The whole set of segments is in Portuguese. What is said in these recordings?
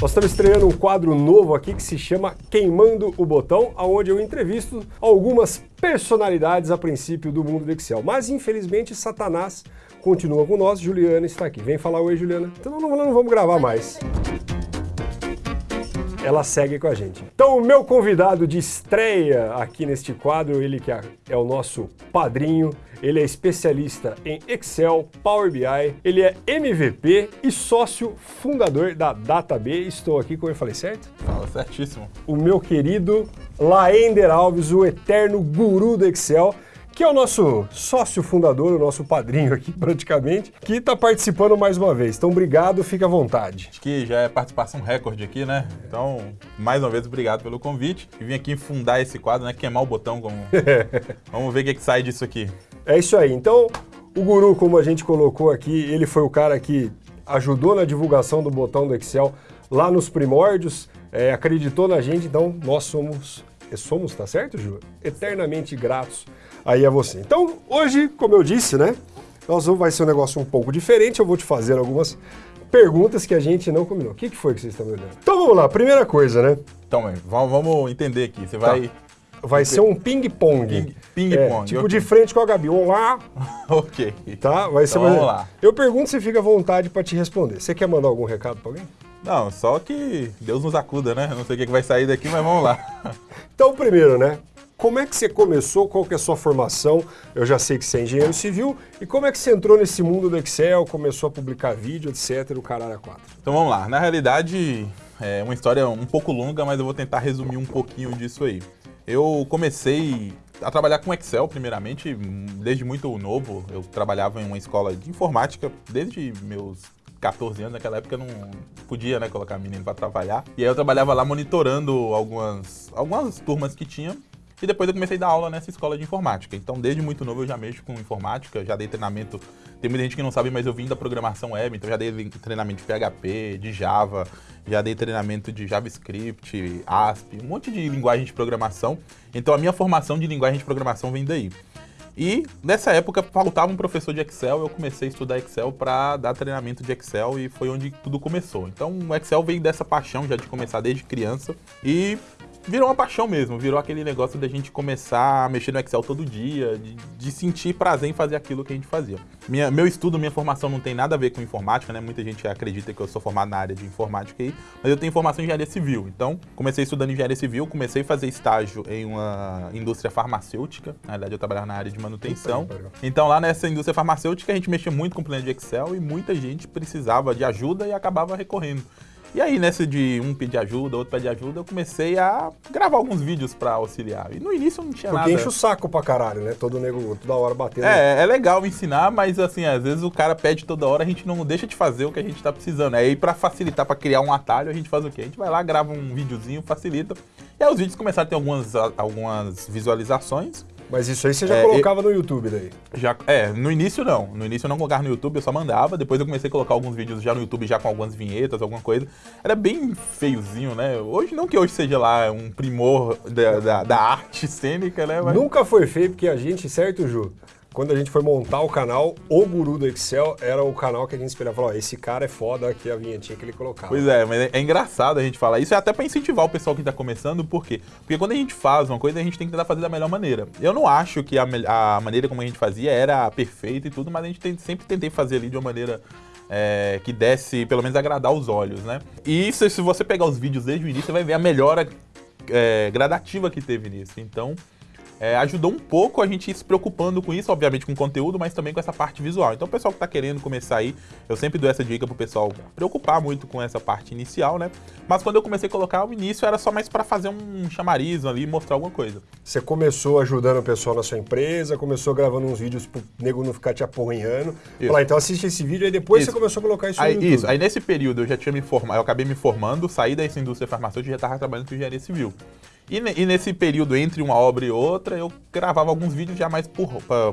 Nós estamos estreando um quadro novo aqui que se chama Queimando o Botão, onde eu entrevisto algumas personalidades a princípio do mundo do Excel. Mas infelizmente Satanás continua com nós, Juliana está aqui. Vem falar oi, Juliana. Então não, não vamos gravar mais ela segue com a gente. Então o meu convidado de estreia aqui neste quadro, ele que é, é o nosso padrinho, ele é especialista em Excel, Power BI, ele é MVP e sócio fundador da DataB. Estou aqui, como eu falei, certo? Fala, certíssimo. O meu querido Laender Alves, o eterno guru do Excel que é o nosso sócio fundador, o nosso padrinho aqui praticamente, que está participando mais uma vez. Então, obrigado, fica à vontade. Acho que já é participação recorde aqui, né? Então, mais uma vez, obrigado pelo convite. E vim aqui fundar esse quadro, né? Queimar o botão. Como... Vamos ver o que, é que sai disso aqui. É isso aí. Então, o Guru, como a gente colocou aqui, ele foi o cara que ajudou na divulgação do botão do Excel lá nos primórdios, é, acreditou na gente, então nós somos, somos, tá certo, Ju? Eternamente gratos aí a você. Então, hoje, como eu disse, né, nós vamos, vai ser um negócio um pouco diferente, eu vou te fazer algumas perguntas que a gente não combinou. O que, que foi que vocês estão me olhando? Então vamos lá, primeira coisa, né? Então, vamos, vamos entender aqui, você vai... Tá. Vai ser um ping-pong. Ping-pong. É, tipo okay. de frente com a Gabi. Vamos lá. ok. Tá? Vai ser então, vamos lá. Eu pergunto se fica à vontade para te responder. Você quer mandar algum recado para alguém? Não, só que Deus nos acuda, né? não sei o que vai sair daqui, mas vamos lá. então, primeiro, né? Como é que você começou? Qual que é a sua formação? Eu já sei que você é engenheiro civil. E como é que você entrou nesse mundo do Excel, começou a publicar vídeo, etc, o caralho a quatro? Então vamos lá. Na realidade, é uma história um pouco longa, mas eu vou tentar resumir um pouquinho disso aí. Eu comecei a trabalhar com Excel, primeiramente, desde muito novo. Eu trabalhava em uma escola de informática desde meus 14 anos, naquela época eu não podia né, colocar menino para trabalhar. E aí eu trabalhava lá monitorando algumas, algumas turmas que tinha e depois eu comecei a dar aula nessa escola de informática. Então, desde muito novo eu já mexo com informática, já dei treinamento. Tem muita gente que não sabe, mas eu vim da programação web, então já dei treinamento de PHP, de Java, já dei treinamento de JavaScript, ASP, um monte de linguagem de programação. Então, a minha formação de linguagem de programação vem daí. E nessa época faltava um professor de Excel, eu comecei a estudar Excel para dar treinamento de Excel e foi onde tudo começou. Então o Excel veio dessa paixão já de começar desde criança e virou uma paixão mesmo, virou aquele negócio da gente começar a mexer no Excel todo dia, de, de, sentir prazer em fazer aquilo que a gente fazia. Minha, meu estudo, minha formação não tem nada a ver com informática, né? Muita gente acredita que eu sou formado na área de informática aí, mas eu tenho formação em engenharia civil. Então, comecei estudando engenharia civil, comecei a fazer estágio em uma indústria farmacêutica. Na verdade, eu trabalhava na área de manutenção. Então, lá nessa indústria farmacêutica, a gente mexia muito com planilha de Excel e muita gente precisava de ajuda e acabava recorrendo. E aí, nessa de um pedir ajuda, outro pedir ajuda, eu comecei a gravar alguns vídeos pra auxiliar. E no início não tinha Porque nada. Porque enche o saco pra caralho, né? Todo nego, toda hora batendo. É, é legal ensinar, mas assim, às vezes o cara pede toda hora, a gente não deixa de fazer o que a gente tá precisando. Aí pra facilitar, pra criar um atalho, a gente faz o quê? A gente vai lá, grava um videozinho, facilita. E aí os vídeos começaram a ter algumas, algumas visualizações. Mas isso aí você já é, colocava eu, no YouTube daí? Já, é, no início não. No início eu não colocava no YouTube, eu só mandava. Depois eu comecei a colocar alguns vídeos já no YouTube, já com algumas vinhetas, alguma coisa. Era bem feiozinho, né? Hoje, não que hoje seja lá um primor da, da, da arte cênica, né? Mas... Nunca foi feio, porque a gente, certo, Ju? Quando a gente foi montar o canal, o guru do Excel era o canal que a gente esperava. Falou, esse cara é foda, aqui a vinhetinha que ele colocava. Pois é, mas é, é engraçado a gente falar isso, é até para incentivar o pessoal que está começando, por quê? Porque quando a gente faz uma coisa, a gente tem que tentar fazer da melhor maneira. Eu não acho que a, a maneira como a gente fazia era perfeita e tudo, mas a gente tem, sempre tentei fazer ali de uma maneira é, que desse, pelo menos, agradar os olhos, né? E isso, se você pegar os vídeos desde o início, você vai ver a melhora é, gradativa que teve nisso. Então, é, ajudou um pouco a gente ir se preocupando com isso, obviamente com conteúdo, mas também com essa parte visual. Então o pessoal que está querendo começar aí, eu sempre dou essa dica pro pessoal preocupar muito com essa parte inicial, né? Mas quando eu comecei a colocar o início era só mais para fazer um chamariz ali, mostrar alguma coisa. Você começou ajudando o pessoal na sua empresa, começou gravando uns vídeos pro nego não ficar te aporrinhando. Falar, então assiste esse vídeo e depois isso. você começou a colocar isso aí, no YouTube. Isso, aí nesse período eu já tinha me formado, eu acabei me formando, saí dessa indústria farmacêutica e já estava trabalhando com engenharia civil. E, e, nesse período entre uma obra e outra, eu gravava alguns vídeos já mais por,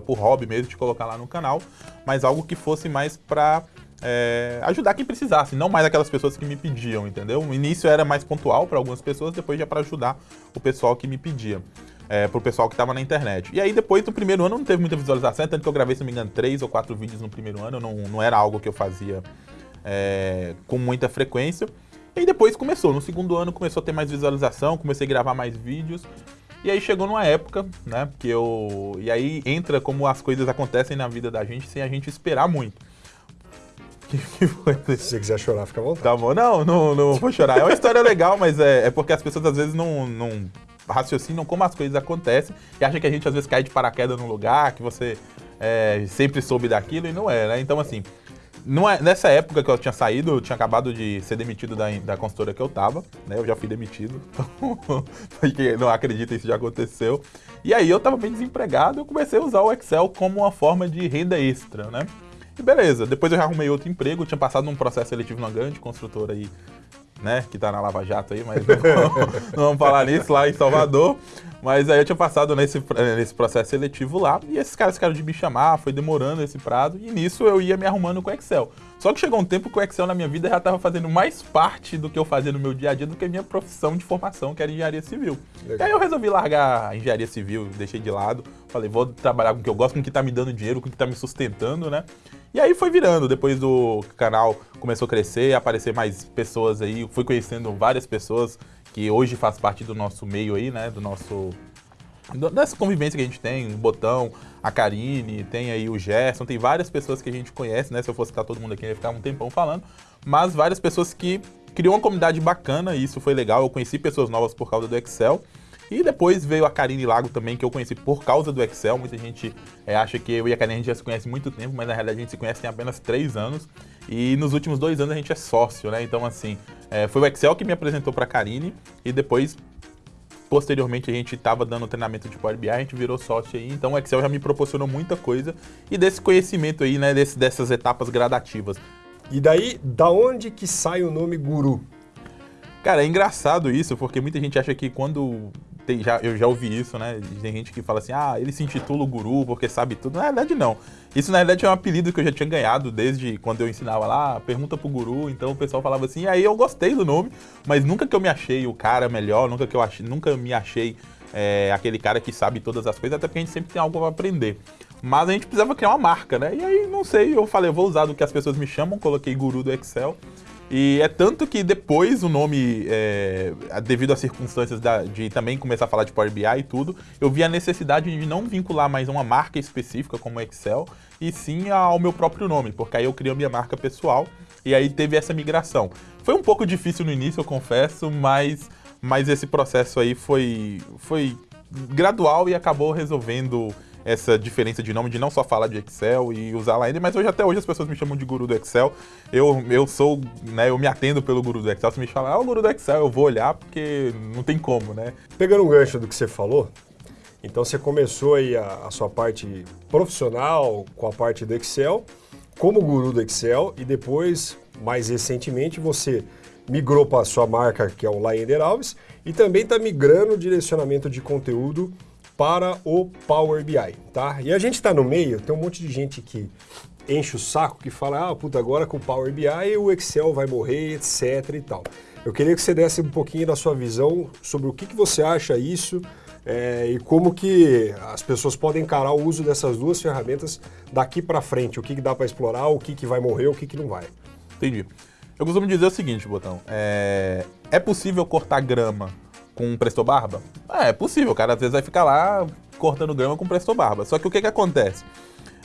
por hobby mesmo, de colocar lá no canal, mas algo que fosse mais pra é, ajudar quem precisasse, não mais aquelas pessoas que me pediam, entendeu? O início era mais pontual para algumas pessoas, depois já para ajudar o pessoal que me pedia. é, pro pessoal que tava na internet. E aí depois do primeiro ano não teve muita visualização, tanto que eu gravei, se não me engano, três ou quatro vídeos no primeiro ano, não, não era algo que eu fazia é, com muita frequência. E aí depois começou, no segundo ano começou a ter mais visualização, comecei a gravar mais vídeos. E aí chegou numa época, né, que eu... E aí entra como as coisas acontecem na vida da gente sem a gente esperar muito. Que, que foi? Se você quiser chorar, fica à vontade. Tá bom, não, não, não vou chorar. É uma história legal, mas é, é porque as pessoas às vezes não, não raciocinam como as coisas acontecem e acham que a gente às vezes cai de paraquedas num lugar, que você é, sempre soube daquilo e não é, né? Então, assim, é, nessa época que eu tinha saído, eu tinha acabado de ser demitido da, da consultora que eu tava, né? Eu já fui demitido, porque não acredita isso já aconteceu. E aí eu tava bem desempregado, eu comecei a usar o Excel como uma forma de renda extra, né? E beleza, depois eu arrumei outro emprego, tinha passado num processo seletivo numa grande construtora aí né, que tá na Lava Jato aí, mas não, não, vamos falar nisso lá em Salvador. Mas aí eu tinha passado nesse, nesse processo seletivo lá, e esses caras ficaram de me chamar, foi demorando esse prazo, e nisso eu ia me arrumando com o Excel. Só que chegou um tempo que o Excel na minha vida já estava fazendo mais parte do que eu fazia no meu dia a dia do que a minha profissão de formação, que era engenharia civil. Legal. E aí eu resolvi largar a engenharia civil, deixei de lado, falei, vou trabalhar com o que eu gosto, com o que está me dando dinheiro, com o que está me sustentando, né? E aí foi virando, depois do canal começou a crescer, aparecer mais pessoas aí, fui conhecendo várias pessoas que hoje faz parte do nosso meio aí, né, do nosso dessa convivência que a gente tem, o Botão, a Karine, tem aí o Gerson, tem várias pessoas que a gente conhece, né? Se eu fosse citar todo mundo aqui, ia ficar um tempão falando, mas várias pessoas que criou uma comunidade bacana e isso foi legal. Eu conheci pessoas novas por causa do Excel. E depois veio a Karine Lago também, que eu conheci por causa do Excel. Muita gente é, acha que eu e a Karine a gente já se conhece há muito tempo, mas na realidade a gente se conhece tem apenas três anos. E nos últimos dois anos a gente é sócio, né? Então, assim, é, foi o Excel que me apresentou para a Karine e depois Posteriormente a gente estava dando treinamento de Power BI, a gente virou sócio aí, então o Excel já me proporcionou muita coisa e desse conhecimento aí, né, desse, dessas etapas gradativas. E daí, da onde que sai o nome Guru? Cara, é engraçado isso, porque muita gente acha que quando tem, já, eu já ouvi isso, né? Tem gente que fala assim, ah, ele se intitula o guru porque sabe tudo. Na verdade, não. Isso, na verdade, é um apelido que eu já tinha ganhado desde quando eu ensinava lá, pergunta pro guru. Então o pessoal falava assim, e aí eu gostei do nome, mas nunca que eu me achei o cara melhor, nunca que eu achei, nunca me achei é, aquele cara que sabe todas as coisas, até porque a gente sempre tem algo para aprender. Mas a gente precisava criar uma marca, né? E aí, não sei, eu falei, eu vou usar do que as pessoas me chamam, coloquei guru do Excel. E é tanto que depois o nome, é, devido às circunstâncias da, de também começar a falar de Power BI e tudo, eu vi a necessidade de não vincular mais uma marca específica como Excel, e sim ao meu próprio nome, porque aí eu criei a minha marca pessoal e aí teve essa migração. Foi um pouco difícil no início, eu confesso, mas, mas esse processo aí foi, foi gradual e acabou resolvendo essa diferença de nome, de não só falar de Excel e usar lá ainda, mas hoje até hoje as pessoas me chamam de guru do Excel. Eu, eu sou, né, eu me atendo pelo guru do Excel. Se me falar, ah, o guru do Excel, eu vou olhar porque não tem como, né? Pegando um gancho do que você falou, então você começou aí a, a sua parte profissional com a parte do Excel, como guru do Excel, e depois, mais recentemente, você migrou para a sua marca, que é o Laender Alves, e também está migrando o direcionamento de conteúdo para o Power BI, tá? E a gente está no meio, tem um monte de gente que enche o saco, que fala, ah, puta, agora com o Power BI o Excel vai morrer, etc e tal. Eu queria que você desse um pouquinho da sua visão sobre o que, que você acha isso é, e como que as pessoas podem encarar o uso dessas duas ferramentas daqui para frente, o que, que dá para explorar, o que, que vai morrer, o que, que não vai. Entendi. Eu costumo dizer o seguinte, Botão, é, é possível cortar grama com um Presto Barba? É, é possível, o cara às vezes vai ficar lá cortando grama com Presto Barba. Só que o que que acontece?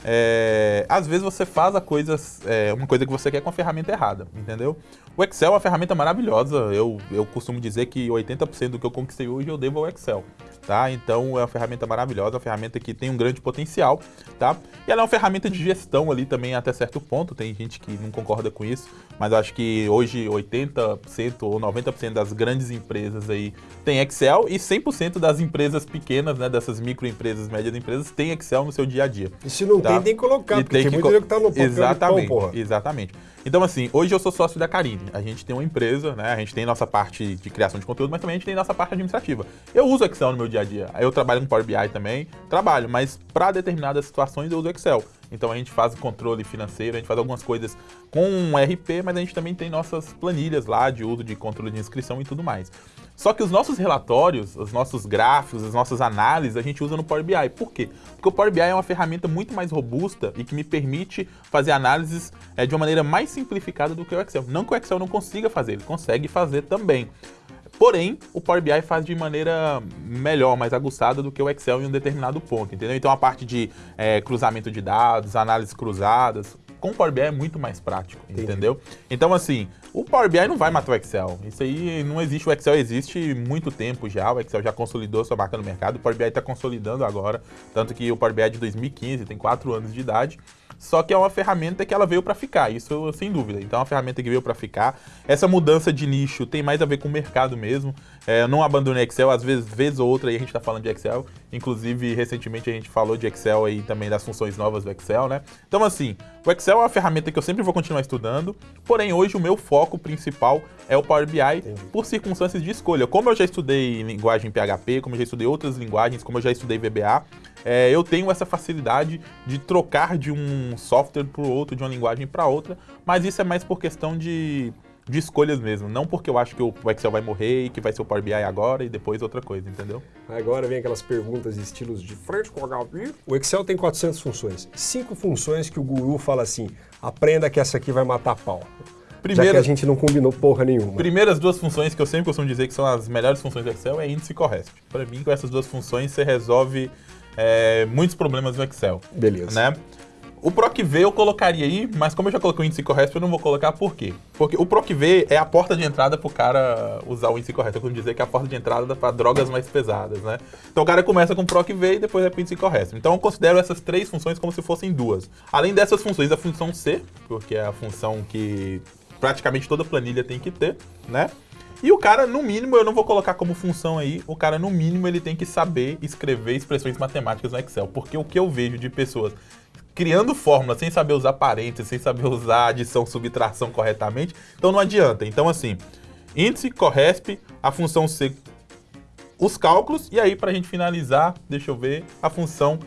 É, às vezes você faz a coisa, é, uma coisa que você quer com a ferramenta errada, entendeu? O Excel é uma ferramenta maravilhosa, eu, eu costumo dizer que 80% do que eu conquistei hoje eu devo ao Excel tá? Então é uma ferramenta maravilhosa, uma ferramenta que tem um grande potencial, tá? E ela é uma ferramenta de gestão ali também até certo ponto, tem gente que não concorda com isso, mas acho que hoje 80% ou 90% das grandes empresas aí tem Excel e 100% das empresas pequenas, né, dessas microempresas, médias empresas, tem Excel no seu dia a dia. E se não tá? tem, tem que colocar, e porque tem, tem que muito que tá no papel Exatamente, pão, porra. exatamente. Então, assim, hoje eu sou sócio da A gente tem uma empresa, né? A gente tem nossa parte de criação de conteúdo, mas também a gente tem nossa parte administrativa. Eu uso Excel no meu dia a dia. Eu trabalho com Power BI também, trabalho, mas para determinadas situações eu uso Excel. Então a gente faz o controle financeiro, a gente faz algumas coisas com um RP, mas a gente também tem nossas planilhas lá de uso de controle de inscrição e tudo mais. Só que os nossos relatórios, os nossos gráficos, as nossas análises, a gente usa no Power BI. Por quê? Porque o Power BI é uma ferramenta muito mais robusta e que me permite fazer análises é, de uma maneira mais simplificada do que o Excel. Não que o Excel não consiga fazer, ele consegue fazer também. Porém, o Power BI faz de maneira melhor, mais aguçada do que o Excel em um determinado ponto, entendeu? Então a parte de é, cruzamento de dados, análises cruzadas, com o Power BI é muito mais prático, Entendi. entendeu? Então assim, o Power BI não vai matar o Excel. Isso aí não existe, o Excel existe muito tempo já, o Excel já consolidou sua marca no mercado, o Power BI está consolidando agora, tanto que o Power BI é de 2015, tem 4 anos de idade. Só que é uma ferramenta que ela veio para ficar, isso sem dúvida. Então é uma ferramenta que veio para ficar. Essa mudança de nicho tem mais a ver com o mercado mesmo. É, não abandonei Excel, às vezes, vez ou outra aí a gente está falando de Excel. Inclusive, recentemente a gente falou de Excel aí também das funções novas do Excel, né? Então, assim, o Excel é uma ferramenta que eu sempre vou continuar estudando, porém hoje o meu foco principal é o Power BI Entendi. por circunstâncias de escolha. Como eu já estudei linguagem PHP, como eu já estudei outras linguagens, como eu já estudei VBA, é, eu tenho essa facilidade de trocar de um software para o outro, de uma linguagem para outra, mas isso é mais por questão de, de escolhas mesmo, não porque eu acho que o Excel vai morrer e que vai ser o Power BI agora e depois outra coisa, entendeu? Agora vem aquelas perguntas de estilos de frente com o HP. O Excel tem 400 funções, cinco funções que o guru fala assim, aprenda que essa aqui vai matar pau. Primeira, já que a gente não combinou porra nenhuma. Primeiras duas funções que eu sempre costumo dizer que são as melhores funções do Excel é índice e corresp. Para mim, com essas duas funções, você resolve é, muitos problemas no Excel. Beleza. Né? O PROC-V eu colocaria aí, mas como eu já coloquei o índice correto, eu não vou colocar por quê? Porque o PROC-V é a porta de entrada para o cara usar o índice correto. Eu costumo dizer que é a porta de entrada para drogas mais pesadas, né? Então o cara começa com o PROC-V e depois vai para o índice correto. Então eu considero essas três funções como se fossem duas. Além dessas funções, a função C, porque é a função que praticamente toda planilha tem que ter, né? E o cara, no mínimo, eu não vou colocar como função aí, o cara, no mínimo, ele tem que saber escrever expressões matemáticas no Excel. Porque o que eu vejo de pessoas criando fórmulas sem saber usar parênteses, sem saber usar adição, subtração corretamente, então não adianta. Então, assim, índice, corresp, a função C, os cálculos, e aí, para a gente finalizar, deixa eu ver, a função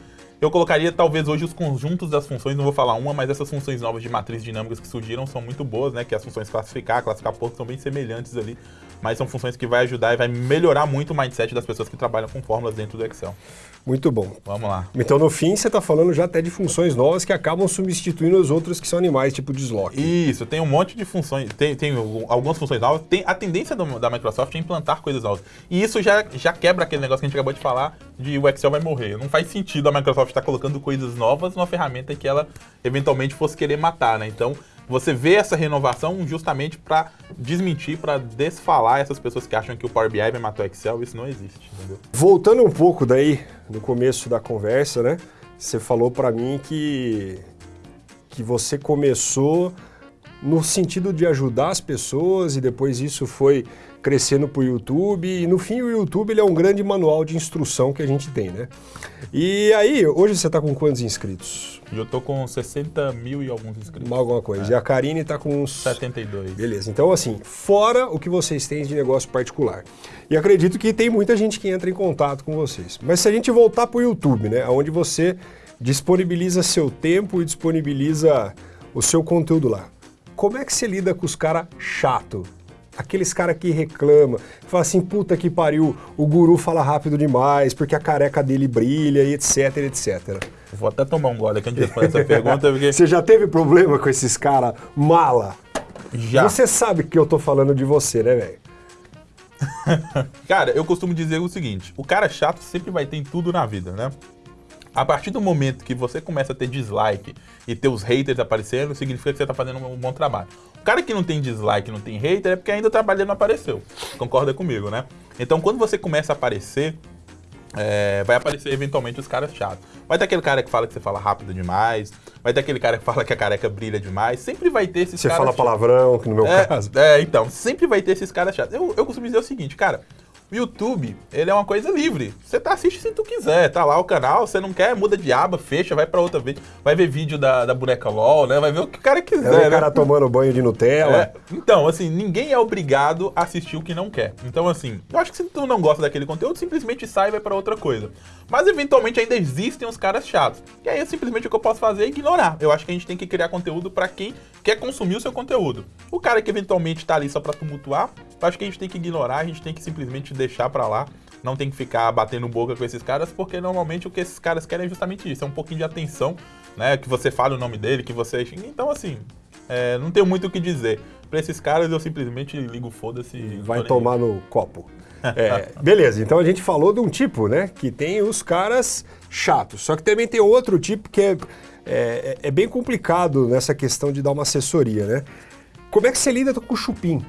eu colocaria talvez hoje os conjuntos das funções, não vou falar uma, mas essas funções novas de matrizes dinâmicas que surgiram são muito boas, né? Que as funções classificar, classificar pontos são bem semelhantes ali mas são funções que vai ajudar e vai melhorar muito o mindset das pessoas que trabalham com fórmulas dentro do Excel. Muito bom. Vamos lá. Então, no fim, você está falando já até de funções novas que acabam substituindo as outras que são animais, tipo desloque. Isso, tem um monte de funções, tem, tem algumas funções novas. Tem a tendência do, da Microsoft é implantar coisas novas. E isso já, já quebra aquele negócio que a gente acabou de falar de o Excel vai morrer. Não faz sentido a Microsoft estar tá colocando coisas novas numa ferramenta que ela eventualmente fosse querer matar, né? Então, você vê essa renovação justamente para desmentir, para desfalar essas pessoas que acham que o Power BI vai matar o Excel, isso não existe, entendeu? Voltando um pouco daí, no começo da conversa, né? Você falou para mim que, que você começou no sentido de ajudar as pessoas e depois isso foi crescendo para o YouTube e no fim o YouTube ele é um grande manual de instrução que a gente tem, né? E aí, hoje você está com quantos inscritos? Eu estou com 60 mil e alguns inscritos. Alguma coisa. É. E a Karine está com uns... 72. Beleza. Então assim, fora o que vocês têm de negócio particular. E acredito que tem muita gente que entra em contato com vocês. Mas se a gente voltar para o YouTube, né? Onde você disponibiliza seu tempo e disponibiliza o seu conteúdo lá. Como é que você lida com os caras chato? Aqueles caras que reclamam, que fala assim, puta que pariu, o guru fala rápido demais, porque a careca dele brilha e etc, etc. Vou até tomar um gole aqui antes de responder essa pergunta, porque... Você já teve problema com esses caras mala? Já. Você sabe que eu tô falando de você, né, velho? cara, eu costumo dizer o seguinte, o cara chato sempre vai ter em tudo na vida, né? A partir do momento que você começa a ter dislike e ter os haters aparecendo, significa que você está fazendo um bom trabalho. O cara que não tem dislike, não tem hater, é porque ainda o trabalho não apareceu. Concorda comigo, né? Então, quando você começa a aparecer, é, vai aparecer eventualmente os caras chatos. Vai ter aquele cara que fala que você fala rápido demais, vai ter aquele cara que fala que a careca brilha demais, sempre vai ter esses você caras Você fala palavrão, que no meu é, caso. É, então, sempre vai ter esses caras chatos. Eu, eu costumo dizer o seguinte, cara, O YouTube, ele é uma coisa livre. Você tá assiste se tu quiser, tá lá o canal, você não quer, muda de aba, fecha, vai para outra vez. Vai ver vídeo da, da boneca LOL, né? Vai ver o que o cara quiser, é o né? cara tomando banho de Nutella. É. Então, assim, ninguém é obrigado a assistir o que não quer. Então, assim, eu acho que se tu não gosta daquele conteúdo, simplesmente sai e vai para outra coisa. Mas eventualmente ainda existem os caras chatos. E aí, simplesmente o que eu posso fazer é ignorar. Eu acho que a gente tem que criar conteúdo para quem quer consumir o seu conteúdo. O cara que eventualmente tá ali só para tumultuar, eu acho que a gente tem que ignorar, a gente tem que simplesmente deixar para lá. Não tem que ficar batendo boca com esses caras, porque normalmente o que esses caras querem é justamente isso, é um pouquinho de atenção, né? Que você fale o nome dele, que você. Então, assim, é, não tenho muito o que dizer. Para esses caras eu simplesmente ligo foda-se. Vai tomar no copo. É, beleza, então a gente falou de um tipo, né? Que tem os caras chatos. Só que também tem outro tipo que é, é, é bem complicado nessa questão de dar uma assessoria, né? Como é que você lida com o chupim?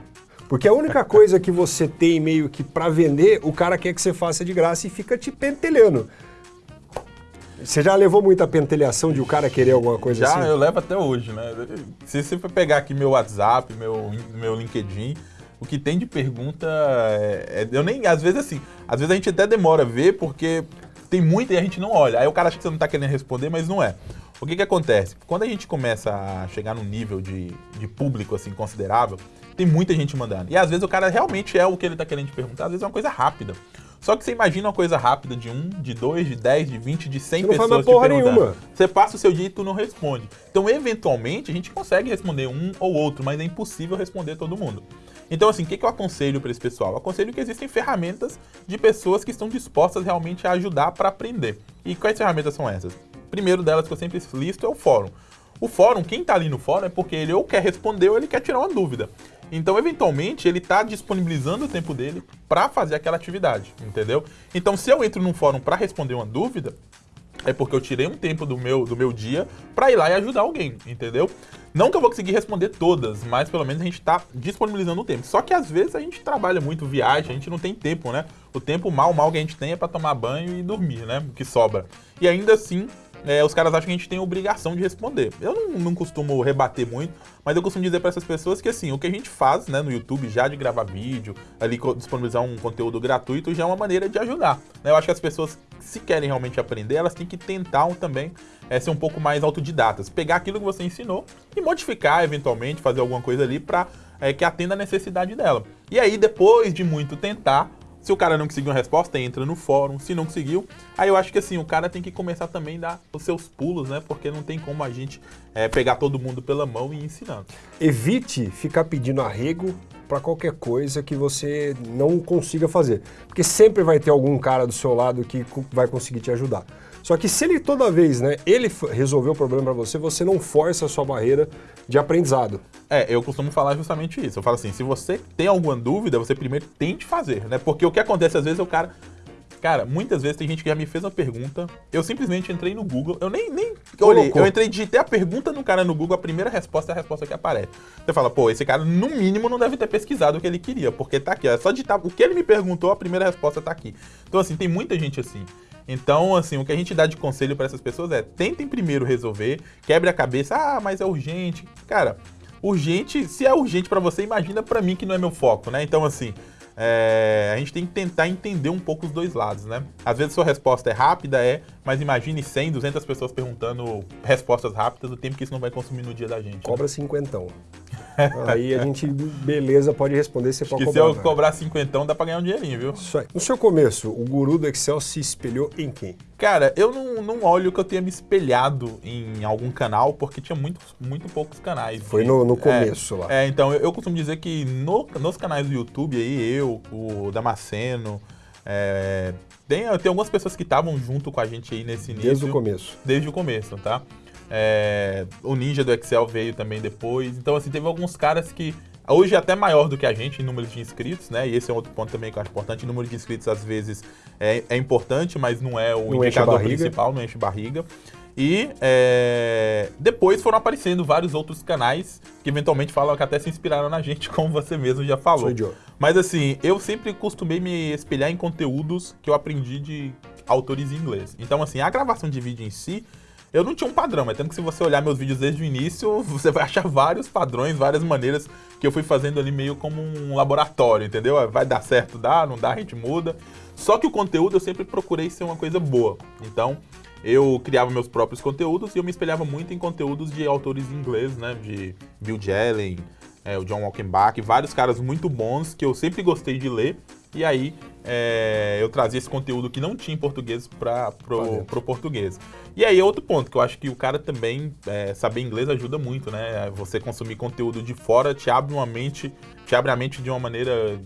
Porque a única coisa que você tem meio que para vender, o cara quer que você faça de graça e fica te pentelhando. Você já levou muita pentelhação de o cara querer alguma coisa já, assim? Já, eu levo até hoje, né? Se você for pegar aqui meu WhatsApp, meu, meu LinkedIn, o que tem de pergunta é, é, eu nem às vezes assim, às vezes a gente até demora a ver porque tem muita e a gente não olha. Aí o cara acha que você não está querendo responder, mas não é. O que que acontece? Quando a gente começa a chegar num nível de, de público assim considerável, tem muita gente mandando. E às vezes o cara realmente é o que ele está querendo te perguntar, às vezes é uma coisa rápida. Só que você imagina uma coisa rápida de um, de dois, de dez, de vinte, de cem pessoas não porra nenhuma. Você passa o seu dia e tu não responde. Então, eventualmente, a gente consegue responder um ou outro, mas é impossível responder todo mundo. Então, assim, o que, que eu aconselho para esse pessoal? Eu aconselho que existem ferramentas de pessoas que estão dispostas realmente a ajudar para aprender. E quais ferramentas são essas? Primeiro delas que eu sempre listo é o fórum. O fórum, quem está ali no fórum é porque ele ou quer responder ou ele quer tirar uma dúvida. Então, eventualmente, ele está disponibilizando o tempo dele para fazer aquela atividade, entendeu? Então, se eu entro num fórum para responder uma dúvida, é porque eu tirei um tempo do meu, do meu dia para ir lá e ajudar alguém, entendeu? Não que eu vou conseguir responder todas, mas pelo menos a gente está disponibilizando o tempo. Só que às vezes a gente trabalha muito, viaja, a gente não tem tempo, né? O tempo mal, mal que a gente tem é para tomar banho e dormir, né? O que sobra. E ainda assim, é, os caras acham que a gente tem obrigação de responder. Eu não, não costumo rebater muito, mas eu costumo dizer para essas pessoas que assim, o que a gente faz né, no YouTube já de gravar vídeo, ali disponibilizar um conteúdo gratuito, já é uma maneira de ajudar. Né? Eu acho que as pessoas, se querem realmente aprender, elas têm que tentar também é, ser um pouco mais autodidatas. Pegar aquilo que você ensinou e modificar, eventualmente, fazer alguma coisa ali para é, que atenda a necessidade dela. E aí, depois de muito tentar, se o cara não conseguiu uma resposta, entra no fórum. Se não conseguiu, aí eu acho que assim, o cara tem que começar também a dar os seus pulos, né? Porque não tem como a gente é, pegar todo mundo pela mão e ir ensinando. Evite ficar pedindo arrego para qualquer coisa que você não consiga fazer. Porque sempre vai ter algum cara do seu lado que vai conseguir te ajudar. Só que se ele toda vez, né, ele resolveu o problema para você, você não força a sua barreira de aprendizado. É, eu costumo falar justamente isso. Eu falo assim, se você tem alguma dúvida, você primeiro tente fazer, né? Porque o que acontece às vezes é o cara Cara, muitas vezes tem gente que já me fez uma pergunta, eu simplesmente entrei no Google, eu nem, nem olhei, eu entrei, digitei a pergunta no cara no Google, a primeira resposta é a resposta que aparece. Você fala, pô, esse cara no mínimo não deve ter pesquisado o que ele queria, porque tá aqui, é só digitar o que ele me perguntou, a primeira resposta tá aqui. Então, assim, tem muita gente assim. Então, assim, o que a gente dá de conselho para essas pessoas é tentem primeiro resolver, quebre a cabeça, ah, mas é urgente. Cara, urgente, se é urgente para você, imagina para mim que não é meu foco, né? Então, assim, é, a gente tem que tentar entender um pouco os dois lados, né? Às vezes sua resposta é rápida, é, mas imagine 100, 200 pessoas perguntando respostas rápidas, o tempo que isso não vai consumir no dia da gente. Cobra né? cinquentão. Aí a gente, beleza, pode responder, você pode cobrar. se eu cobrar cinquentão, dá pra ganhar um dinheirinho, viu? Isso aí. No seu começo, o guru do Excel se espelhou em quem? Cara, eu não, não olho que eu tenha me espelhado em algum canal, porque tinha muito, muito poucos canais. Foi no, no começo é, lá. É, então, eu, eu, costumo dizer que no, nos canais do YouTube aí, eu, o Damasceno, é, tem, tem algumas pessoas que estavam junto com a gente aí nesse início. Desde o começo. Desde o começo, tá? É, o Ninja do Excel veio também depois. Então, assim, teve alguns caras que. Hoje é até maior do que a gente em número de inscritos, né? E esse é outro ponto também que eu acho importante. O número de inscritos, às vezes, é, é importante, mas não é o não indicador principal, não enche barriga. E é, depois foram aparecendo vários outros canais que eventualmente falam que até se inspiraram na gente, como você mesmo já falou. Mas assim, eu sempre costumei me espelhar em conteúdos que eu aprendi de autores em inglês. Então, assim, a gravação de vídeo em si, eu não tinha um padrão, mas tanto que se você olhar meus vídeos desde o início, você vai achar vários padrões, várias maneiras que eu fui fazendo ali meio como um laboratório, entendeu? Vai dar certo, dá, não dá, a gente muda. Só que o conteúdo eu sempre procurei ser uma coisa boa. Então, eu criava meus próprios conteúdos e eu me espelhava muito em conteúdos de autores inglês, né? De Bill Jelen, é, o John Walkenbach, vários caras muito bons que eu sempre gostei de ler. E aí é, eu trazia esse conteúdo que não tinha em português para pro, pro português. E aí outro ponto que eu acho que o cara também é, saber inglês ajuda muito, né? Você consumir conteúdo de fora te abre uma mente, te abre a mente de uma maneira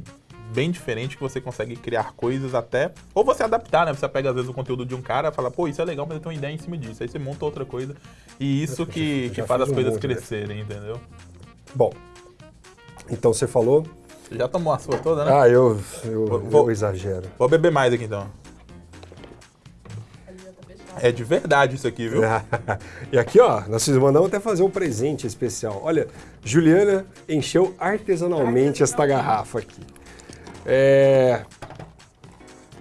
bem diferente que você consegue criar coisas até. Ou você adaptar, né? Você pega às vezes o conteúdo de um cara e fala, pô, isso é legal, mas eu tenho uma ideia em cima disso. Aí você monta outra coisa. E isso que, que faz as coisas né? crescerem, entendeu? Bom, então você falou você já tomou a sua toda, né? Ah, eu, eu, vou, eu exagero. Vou beber mais aqui então. É de verdade isso aqui, viu? e aqui, ó, nós mandamos até fazer um presente especial. Olha, Juliana encheu artesanalmente esta garrafa aqui. É...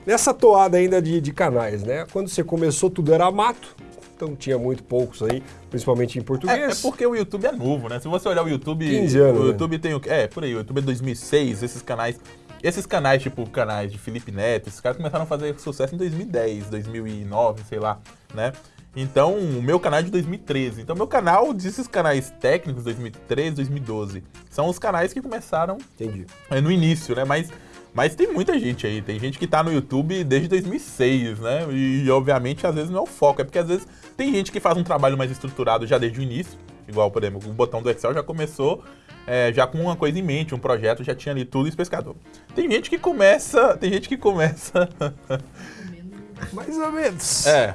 Nessa toada ainda de, de canais, né? Quando você começou, tudo era mato então tinha muito poucos aí, principalmente em português. É, é, porque o YouTube é novo, né? Se você olhar o YouTube, 15 anos, o né? YouTube né? tem o é, por aí, o YouTube é 2006, esses canais, esses canais tipo canais de Felipe Neto, esses caras começaram a fazer sucesso em 2010, 2009, sei lá, né? Então, o meu canal é de 2013. Então, meu canal, desses canais técnicos, 2013, 2012, são os canais que começaram Entendi. no início, né? Mas mas tem muita gente aí, tem gente que tá no YouTube desde 2006, né? E obviamente às vezes não é o foco, é porque às vezes tem gente que faz um trabalho mais estruturado já desde o início, igual, por exemplo, o botão do Excel já começou é, já com uma coisa em mente, um projeto, já tinha ali tudo especificado. Tem gente que começa, tem gente que começa... mais ou menos. É,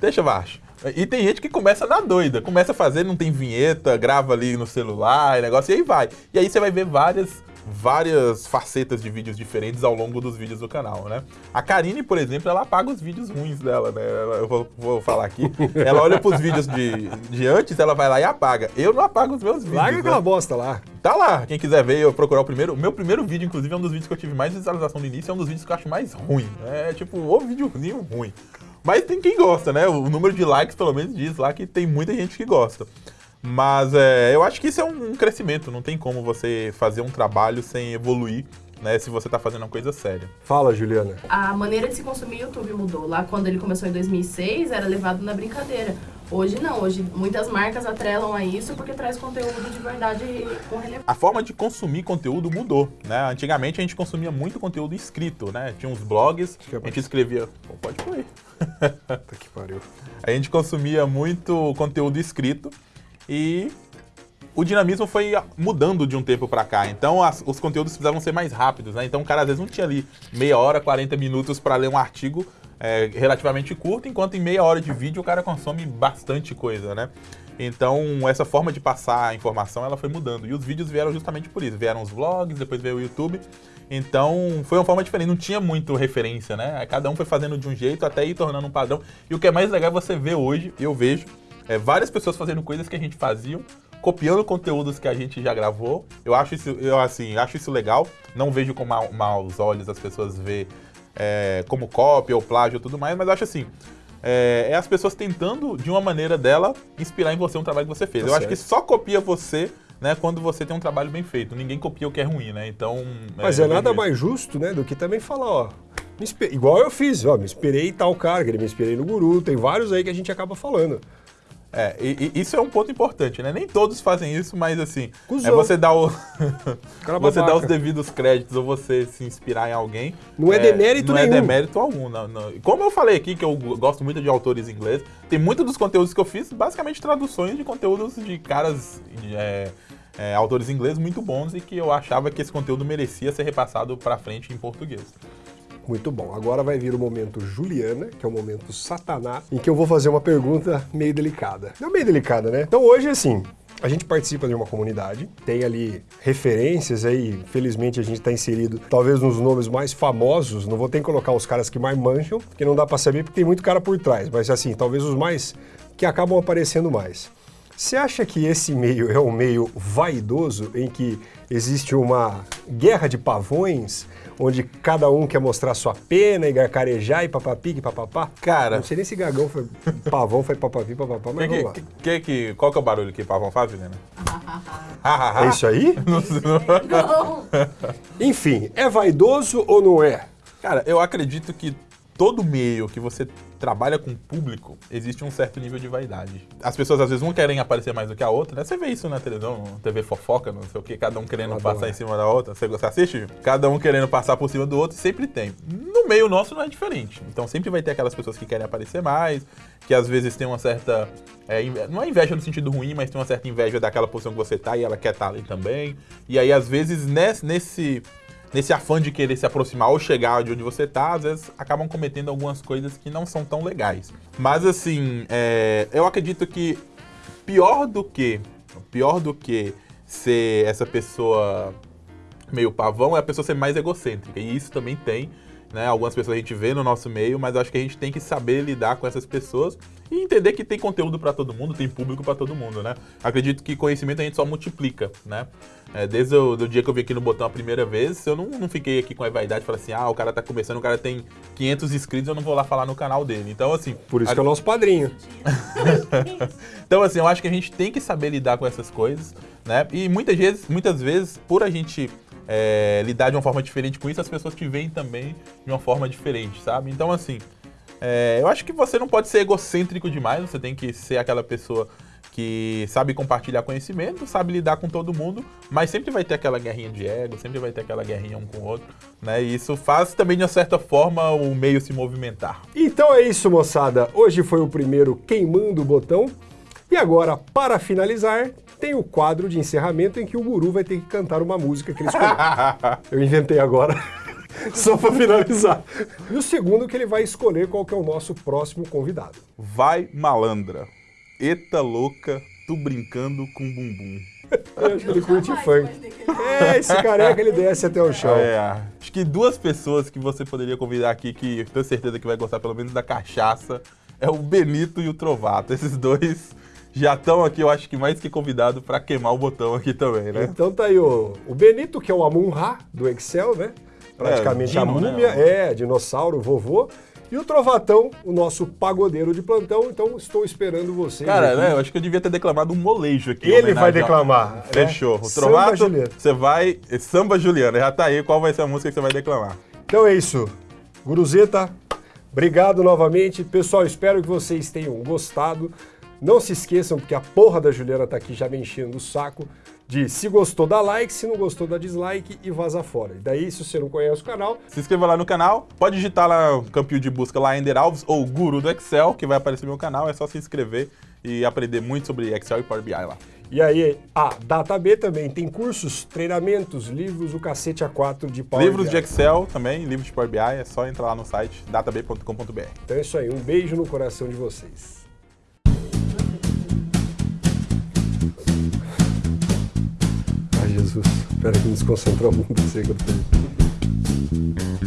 deixa baixo. E tem gente que começa na doida, começa a fazer, não tem vinheta, grava ali no celular, negócio, e aí vai. E aí você vai ver várias várias facetas de vídeos diferentes ao longo dos vídeos do canal, né? A Karine, por exemplo, ela apaga os vídeos ruins dela, né? Eu vou, vou falar aqui. Ela olha pros vídeos de, de antes, ela vai lá e apaga. Eu não apago os meus vídeos. Larga né? aquela bosta lá. Tá lá. Quem quiser ver, eu procurar o primeiro. O meu primeiro vídeo, inclusive, é um dos vídeos que eu tive mais visualização no início, é um dos vídeos que eu acho mais ruim. É tipo, o vídeozinho ruim. Mas tem quem gosta, né? O número de likes, pelo menos, diz lá que tem muita gente que gosta. Mas é, eu acho que isso é um crescimento, não tem como você fazer um trabalho sem evoluir. Né, se você está fazendo uma coisa séria. Fala, Juliana. A maneira de se consumir YouTube mudou. Lá quando ele começou em 2006, era levado na brincadeira. Hoje não, hoje muitas marcas atrelam a isso porque traz conteúdo de verdade com relevância. A forma de consumir conteúdo mudou, né? Antigamente a gente consumia muito conteúdo escrito, né? Tinha uns blogs, a gente escrevia... Pô, pode pôr Tá que pariu. A gente consumia muito conteúdo escrito e o dinamismo foi mudando de um tempo para cá. Então as, os conteúdos precisavam ser mais rápidos, né? Então o cara às vezes não tinha ali meia hora, 40 minutos para ler um artigo é, relativamente curto, enquanto em meia hora de vídeo o cara consome bastante coisa, né? Então essa forma de passar a informação ela foi mudando. E os vídeos vieram justamente por isso. Vieram os vlogs, depois veio o YouTube. Então foi uma forma diferente, não tinha muito referência, né? Cada um foi fazendo de um jeito até ir tornando um padrão. E o que é mais legal é você ver hoje, eu vejo, é, várias pessoas fazendo coisas que a gente fazia, copiando conteúdos que a gente já gravou. Eu acho isso, eu assim, acho isso legal. Não vejo com ma maus olhos as pessoas ver é, como cópia ou plágio e tudo mais, mas acho assim. É, é, as pessoas tentando, de uma maneira dela, inspirar em você um trabalho que você fez. Tá eu certo. acho que só copia você né, quando você tem um trabalho bem feito. Ninguém copia o que é ruim, né? Então. Mas é, é nada mais justo, né, do que também falar, ó. Igual eu fiz, ó, me inspirei em tal cara, me inspirei no guru, tem vários aí que a gente acaba falando. É, e, e, isso é um ponto importante, né? Nem todos fazem isso, mas assim, Cusou. é você dar o você dar os devidos créditos ou você se inspirar em alguém. Não é, é demérito não é nenhum. Não é demérito algum. Não, não. Como eu falei aqui, que eu gosto muito de autores ingleses, tem muitos dos conteúdos que eu fiz, basicamente traduções de conteúdos de caras, de, é, é, autores ingleses muito bons e que eu achava que esse conteúdo merecia ser repassado para frente em português. Muito bom. Agora vai vir o momento Juliana, que é o momento Satanás, em que eu vou fazer uma pergunta meio delicada. Não meio delicada, né? Então hoje, assim, a gente participa de uma comunidade, tem ali referências aí, felizmente a gente está inserido talvez nos nomes mais famosos, não vou ter que colocar os caras que mais mancham, porque não dá para saber porque tem muito cara por trás, mas assim, talvez os mais que acabam aparecendo mais. Você acha que esse meio é um meio vaidoso em que existe uma guerra de pavões, onde cada um quer mostrar sua pena e garcarejar e papapi e papapá? Cara. Não sei nem se gagão foi pavão, foi papapi, papapá, mas Que, vamos que, que, que- qual que é o barulho que pavão faz, Juliana? É isso aí? Não. Enfim, é vaidoso ou não é? Cara, eu acredito que todo meio que você trabalha com público, existe um certo nível de vaidade. As pessoas às vezes não querem aparecer mais do que a outra, né? Você vê isso na televisão, TV fofoca, não sei o que, cada um querendo passar em cima da outra. Você, assiste? Cada um querendo passar por cima do outro, sempre tem. No meio nosso não é diferente. Então sempre vai ter aquelas pessoas que querem aparecer mais, que às vezes tem uma certa. é, não é inveja no sentido ruim, mas tem uma certa inveja daquela posição que você tá e ela quer estar ali também. E aí, às vezes, nesse. nesse nesse afã de querer se aproximar ou chegar de onde você tá, às vezes acabam cometendo algumas coisas que não são tão legais. Mas assim, é, eu acredito que pior do que pior do que ser essa pessoa meio pavão é a pessoa ser mais egocêntrica. E isso também tem, né? Algumas pessoas a gente vê no nosso meio, mas acho que a gente tem que saber lidar com essas pessoas e entender que tem conteúdo para todo mundo, tem público para todo mundo, né? Acredito que conhecimento a gente só multiplica, né? É, desde o do dia que eu vim aqui no botão a primeira vez, eu não, não fiquei aqui com a vaidade e falei assim, ah, o cara tá começando, o cara tem 500 inscritos, eu não vou lá falar no canal dele. Então, assim... Por isso a- que é o nosso padrinho. então, assim, eu acho que a gente tem que saber lidar com essas coisas, né? E muitas vezes, muitas vezes por a gente é, lidar de uma forma diferente com isso, as pessoas te veem também de uma forma diferente, sabe? Então, assim, é, eu acho que você não pode ser egocêntrico demais, você tem que ser aquela pessoa que sabe compartilhar conhecimento, sabe lidar com todo mundo, mas sempre vai ter aquela guerrinha de ego, sempre vai ter aquela guerrinha um com o outro, né? E isso faz também, de uma certa forma, o meio se movimentar. Então é isso, moçada. Hoje foi o primeiro Queimando o Botão. E agora, para finalizar, tem o quadro de encerramento em que o guru vai ter que cantar uma música que ele escolheu. Eu inventei agora, só para finalizar. E o segundo que ele vai escolher qual que é o nosso próximo convidado. Vai malandra. Eita louca, tu brincando com bumbum. Eu acho que ele curte funk. É, esse careca ele desce até o chão. É, acho que duas pessoas que você poderia convidar aqui, que eu tenho certeza que vai gostar pelo menos da cachaça, é o Benito e o Trovato. Esses dois já estão aqui, eu acho que mais que convidado para queimar o botão aqui também, né? Então tá aí o, o Benito, que é o Amun-Ra do Excel, né? Praticamente É, a Dino, né? múmia, é, dinossauro, vovô. E o Trovatão, o nosso pagodeiro de plantão, então estou esperando vocês. Cara, aqui. né, eu acho que eu devia ter declamado um molejo aqui. Ele vai declamar. né? Fechou. O Trovato, você vai... Samba Juliana, já tá aí. Qual vai ser a música que você vai declamar? Então é isso. Guruzeta, obrigado novamente. Pessoal, espero que vocês tenham gostado. Não se esqueçam, porque a porra da Juliana tá aqui já me enchendo o saco, de se gostou, dá like, se não gostou, dá dislike e vaza fora. E daí, se você não conhece o canal, Se inscreva lá no canal, pode digitar lá no campinho de busca lá Ender Alves ou Guru do Excel, que vai aparecer no meu canal, é só se inscrever e aprender muito sobre Excel e Power BI lá. E aí, a DataB também tem cursos, treinamentos, livros, o cacete A4 de Power livros BI. de Excel também, livros de Power BI, é só entrar lá no site datab.com.br. Então é isso aí, um beijo no coração de vocês. Jesus, espera que. Sei que eu tô...